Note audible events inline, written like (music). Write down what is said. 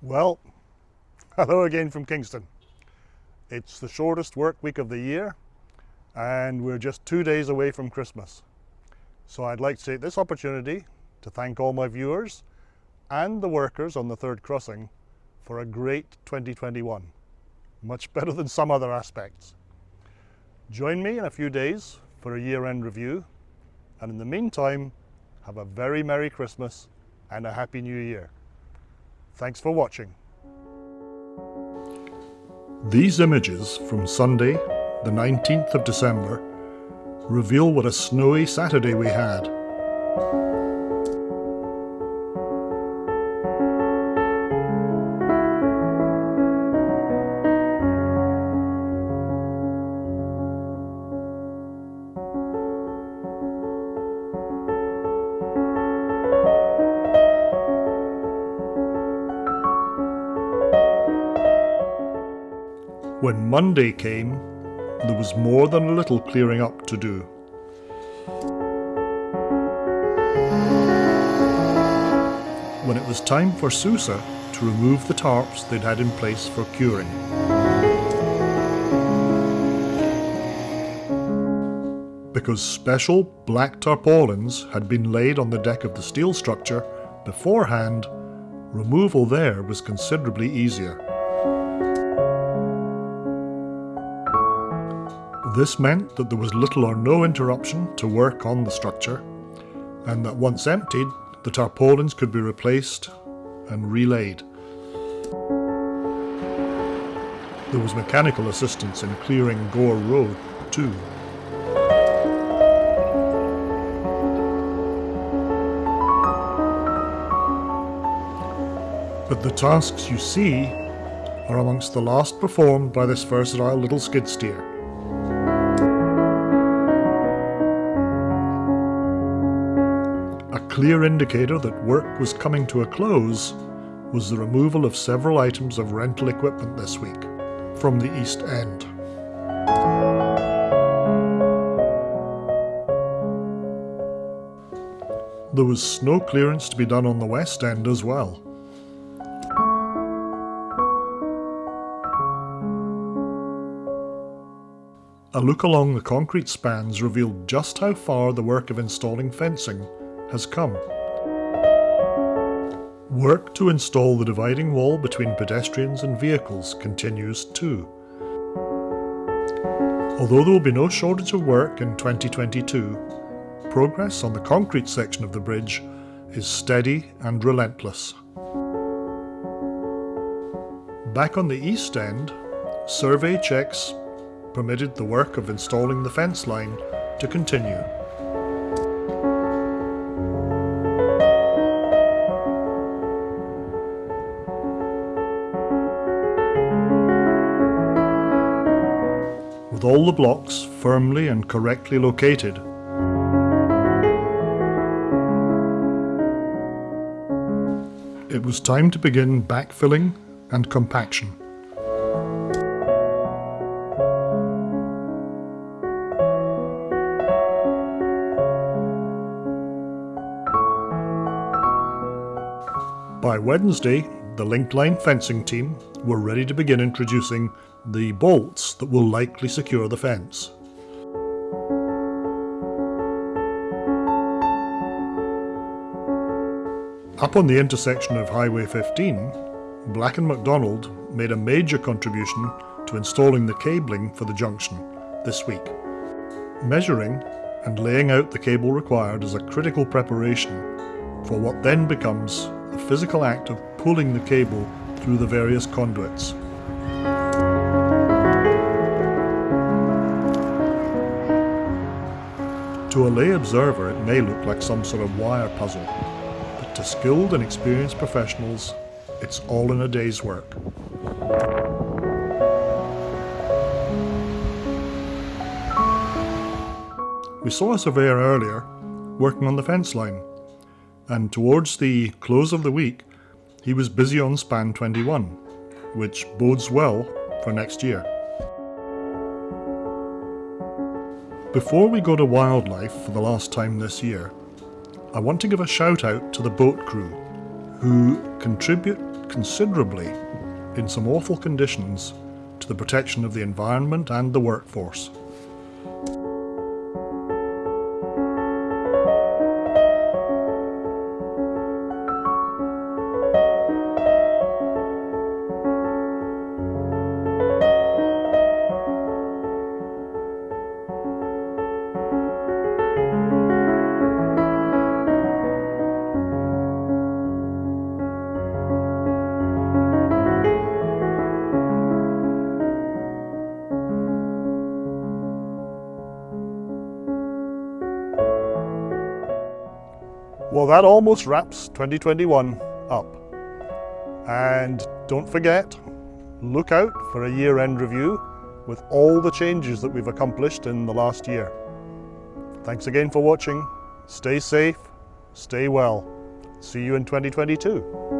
Well, (laughs) hello again from Kingston. It's the shortest work week of the year and we're just two days away from Christmas. So I'd like to take this opportunity to thank all my viewers and the workers on the third crossing for a great 2021. Much (laughs) better than some other aspects. Join me in a few days for a year-end review and in the meantime have a very Merry Christmas and a Happy New Year. Thanks for watching. These images from Sunday, the 19th of December, reveal what a snowy Saturday we had. When Monday came, there was more than a little clearing up to do. When it was time for Sousa to remove the tarps they'd had in place for curing. Because special black tarpaulins had been laid on the deck of the steel structure beforehand, removal there was considerably easier. This meant that there was little or no interruption to work on the structure, and that once emptied, the tarpaulins could be replaced and relaid. There was mechanical assistance in clearing Gore Road too. But the tasks you see are amongst the last performed by this versatile little skid steer. Clear indicator that work was coming to a close was the removal of several items of rental equipment this week from the East End. There was snow clearance to be done on the West End as well. A look along the concrete spans revealed just how far the work of installing fencing has come. Work to install the dividing wall between pedestrians and vehicles continues too. Although there will be no shortage of work in 2022, progress on the concrete section of the bridge is steady and relentless. Back on the east end, survey checks permitted the work of installing the fence line to continue. With all the blocks firmly and correctly located. It was time to begin backfilling and compaction. By Wednesday, the linked line fencing team were ready to begin introducing the bolts that will likely secure the fence. Up on the intersection of Highway 15, Black & McDonald made a major contribution to installing the cabling for the junction this week. Measuring and laying out the cable required is a critical preparation for what then becomes the physical act of pulling the cable through the various conduits. To a lay observer it may look like some sort of wire puzzle, but to skilled and experienced professionals it's all in a day's work. We saw a surveyor earlier working on the fence line, and towards the close of the week he was busy on span 21, which bodes well for next year. Before we go to wildlife for the last time this year, I want to give a shout out to the boat crew who contribute considerably in some awful conditions to the protection of the environment and the workforce. Well, that almost wraps 2021 up. And don't forget, look out for a year-end review with all the changes that we've accomplished in the last year. Thanks again for watching. Stay safe, stay well. See you in 2022.